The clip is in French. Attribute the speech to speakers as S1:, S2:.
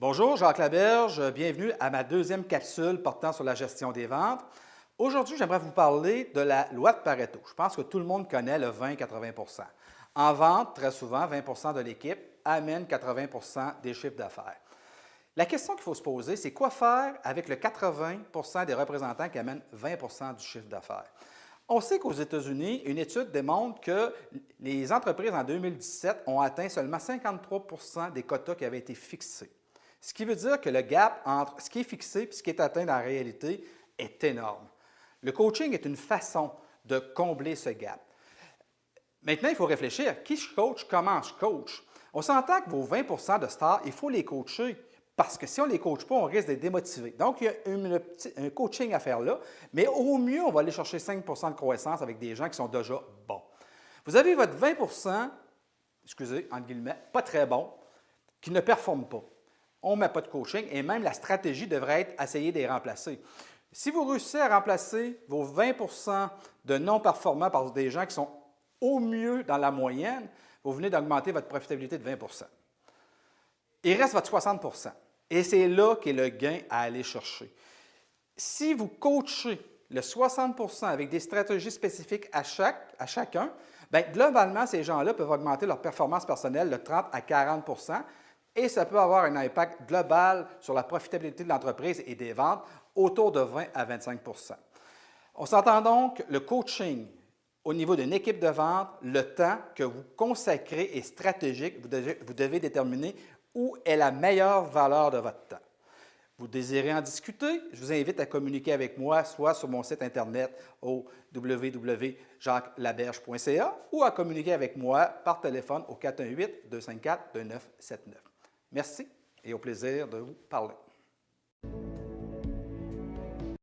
S1: Bonjour, Jacques Laberge. Bienvenue à ma deuxième capsule portant sur la gestion des ventes. Aujourd'hui, j'aimerais vous parler de la loi de Pareto. Je pense que tout le monde connaît le 20-80% En vente, très souvent, 20% de l'équipe amène 80% des chiffres d'affaires. La question qu'il faut se poser, c'est quoi faire avec le 80% des représentants qui amènent 20% du chiffre d'affaires? On sait qu'aux États-Unis, une étude démontre que les entreprises en 2017 ont atteint seulement 53% des quotas qui avaient été fixés. Ce qui veut dire que le gap entre ce qui est fixé et ce qui est atteint dans la réalité est énorme. Le coaching est une façon de combler ce gap. Maintenant, il faut réfléchir. Qui je coach? Comment je coach? On s'entend que vos 20% de stars, il faut les coacher. Parce que si on ne les coach pas, on risque d'être démotivé. Donc, il y a un coaching à faire là, mais au mieux, on va aller chercher 5% de croissance avec des gens qui sont déjà bons. Vous avez votre 20% excusez, entre guillemets, pas très bon, qui ne performe pas. On ne met pas de coaching et même la stratégie devrait être essayer de les remplacer. Si vous réussissez à remplacer vos 20% de non-performants par des gens qui sont au mieux dans la moyenne, vous venez d'augmenter votre profitabilité de 20% Il reste votre 60% et c'est là qu'est le gain à aller chercher. Si vous coachez le 60% avec des stratégies spécifiques à, chacun, bien, globalement, ces gens-là peuvent augmenter leur performance personnelle de 30 à 40 et ça peut avoir un impact global sur la profitabilité de l'entreprise et des ventes autour de 20 à 25% On s'entend donc le coaching au niveau d'une équipe de vente, le temps que vous consacrez est stratégique. Vous devez, vous devez déterminer où est la meilleure valeur de votre temps. Vous désirez en discuter? Je vous invite à communiquer avec moi, soit sur mon site Internet au www.jacquelaberge.ca ou à communiquer avec moi par téléphone au 418-254-2979. Merci et au plaisir de vous parler.